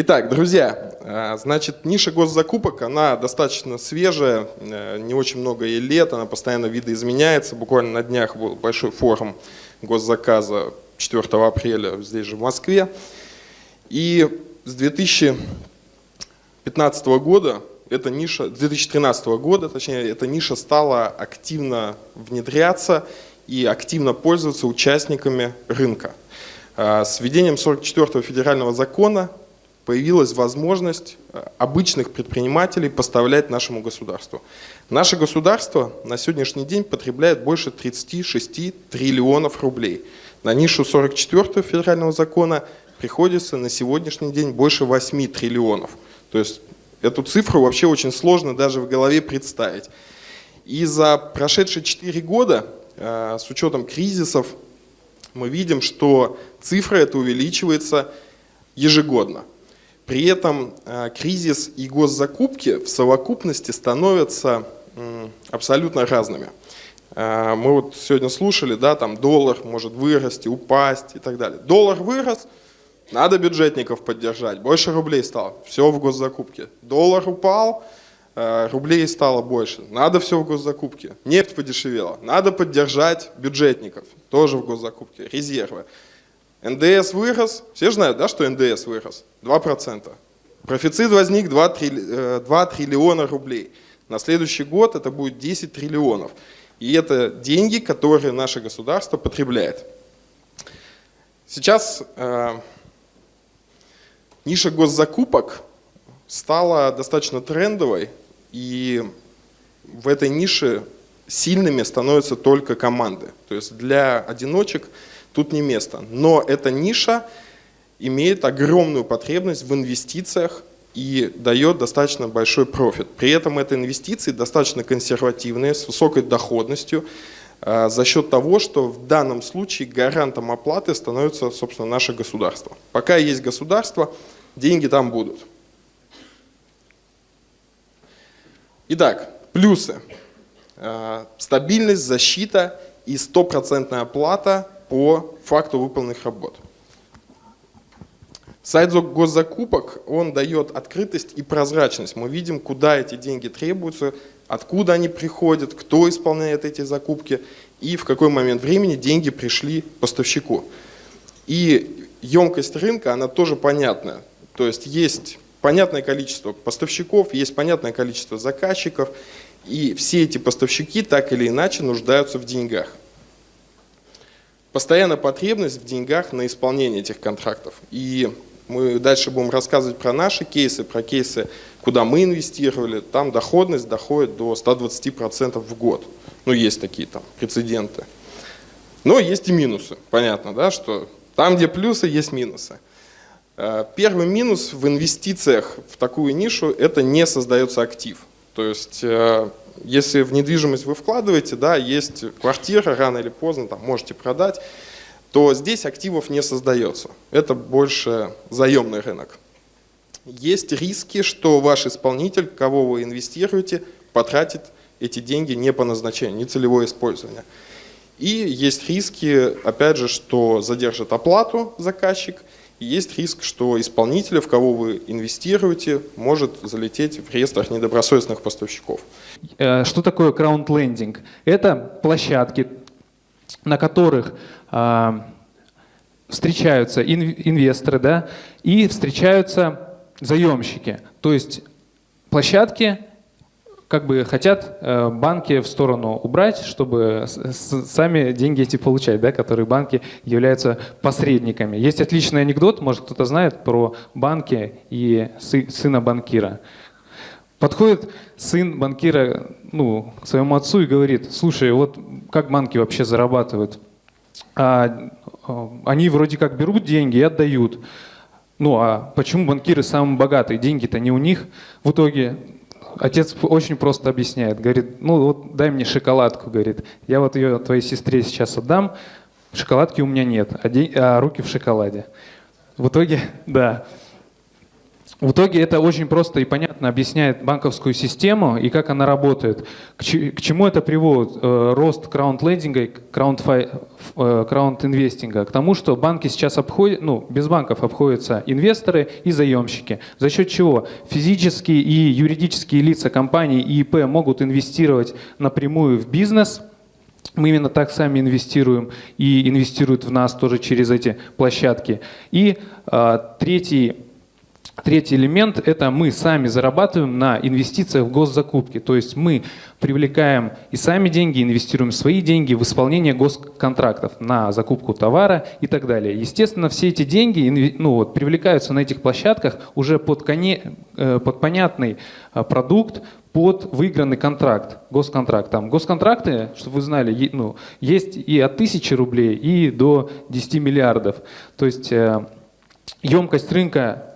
Итак, друзья, э, значит, ниша госзакупок, она достаточно свежая, э, не очень много ей лет, она постоянно видоизменяется. Буквально на днях был большой форум госзаказа 4 апреля здесь же в Москве. И с 2015 года эта ниша, с 2013 года, точнее, эта ниша стала активно внедряться и активно пользоваться участниками рынка. Э, с введением 44 федерального закона появилась возможность э, обычных предпринимателей поставлять нашему государству. Наше государство на сегодняшний день потребляет больше 36 триллионов рублей. На нишу 44 федерального закона приходится на сегодняшний день больше 8 триллионов. То есть эту цифру вообще очень сложно даже в голове представить. И за прошедшие 4 года, э, с учетом кризисов, мы видим, что цифра эта увеличивается ежегодно. При этом э, кризис и госзакупки в совокупности становятся абсолютно разными. Э, мы вот сегодня слушали, да, там доллар может вырасти, упасть и так далее. Доллар вырос, надо бюджетников поддержать, больше рублей стало, все в госзакупке. Доллар упал, э, рублей стало больше, надо все в госзакупке. Нефть подешевела, надо поддержать бюджетников, тоже в госзакупке, резервы. НДС вырос, все знают, да, что НДС вырос, 2%. Профицит возник 2, трилли, 2 триллиона рублей. На следующий год это будет 10 триллионов. И это деньги, которые наше государство потребляет. Сейчас э, ниша госзакупок стала достаточно трендовой, и в этой нише сильными становятся только команды. То есть для одиночек тут не место. Но эта ниша имеет огромную потребность в инвестициях и дает достаточно большой профит. При этом это инвестиции достаточно консервативные, с высокой доходностью, а, за счет того, что в данном случае гарантом оплаты становится, собственно, наше государство. Пока есть государство, деньги там будут. Итак, плюсы. А, стабильность, защита и стопроцентная оплата по факту выполненных работ. Сайт госзакупок, он дает открытость и прозрачность. Мы видим, куда эти деньги требуются, откуда они приходят, кто исполняет эти закупки и в какой момент времени деньги пришли поставщику. И емкость рынка, она тоже понятная. То есть есть понятное количество поставщиков, есть понятное количество заказчиков, и все эти поставщики так или иначе нуждаются в деньгах постоянная потребность в деньгах на исполнение этих контрактов. И мы дальше будем рассказывать про наши кейсы, про кейсы, куда мы инвестировали. Там доходность доходит до 120% в год. Ну, есть такие там прецеденты. Но есть и минусы. Понятно, да, что там, где плюсы, есть минусы. Э, первый минус в инвестициях в такую нишу – это не создается актив. То есть э, если в недвижимость вы вкладываете, да, есть квартира, рано или поздно там, можете продать, то здесь активов не создается. Это больше заемный рынок. Есть риски, что ваш исполнитель, кого вы инвестируете, потратит эти деньги не по назначению, не целевое использование. И есть риски, опять же, что задержит оплату заказчик – есть риск, что исполнитель, в кого вы инвестируете, может залететь в реестрах недобросовестных поставщиков. Э, что такое краунд-лендинг? Это площадки, на которых а, встречаются инвесторы да, и встречаются заемщики. То есть площадки, как бы хотят э, банки в сторону убрать, чтобы сами деньги эти получать, да, которые банки являются посредниками. Есть отличный анекдот, может кто-то знает, про банки и сына банкира. Подходит сын банкира ну, к своему отцу и говорит, слушай, вот как банки вообще зарабатывают? А, а они вроде как берут деньги и отдают. Ну а почему банкиры самые богатые? Деньги-то не у них. В итоге Отец очень просто объясняет, говорит, ну вот дай мне шоколадку, говорит, я вот ее твоей сестре сейчас отдам, шоколадки у меня нет, а, а руки в шоколаде. В итоге, да. В итоге это очень просто и понятно объясняет банковскую систему и как она работает. К, чему это приводит? Э, рост краунд-лендинга и краунд-инвестинга. К тому, что банки сейчас обходят, ну, без банков обходятся инвесторы и заемщики. За счет чего физические и юридические лица компаний и ИП могут инвестировать напрямую в бизнес – мы именно так сами инвестируем и инвестируют в нас тоже через эти площадки. И э, третий Третий элемент – это мы сами зарабатываем на инвестициях в госзакупки. То есть мы привлекаем и сами деньги, инвестируем свои деньги в исполнение госконтрактов на закупку товара и так далее. Естественно, все эти деньги ну, вот, привлекаются на этих площадках уже под, коне, э, под понятный э, продукт, под выигранный контракт, госконтракт. Там госконтракты, чтобы вы знали, ну, есть и от тысячи рублей, и до 10 миллиардов. То есть э, емкость рынка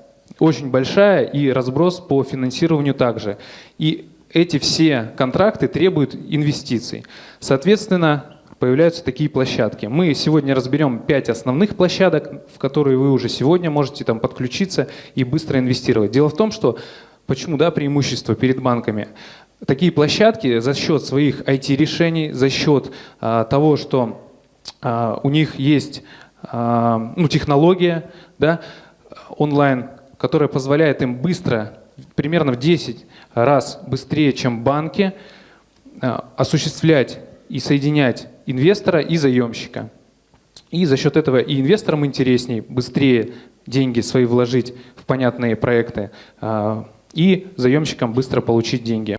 очень большая и разброс по финансированию также. И эти все контракты требуют инвестиций. Соответственно, появляются такие площадки. Мы сегодня разберем пять основных площадок, в которые вы уже сегодня можете там подключиться и быстро инвестировать. Дело в том, что почему да, преимущество перед банками? Такие площадки за счет своих IT-решений, за счет а, того, что а, у них есть а, ну, технология да, онлайн, которая позволяет им быстро, примерно в 10 раз быстрее, чем банки, э, осуществлять и соединять инвестора и заемщика. И за счет этого и инвесторам интереснее, быстрее деньги свои вложить в понятные проекты, э, и заемщикам быстро получить деньги.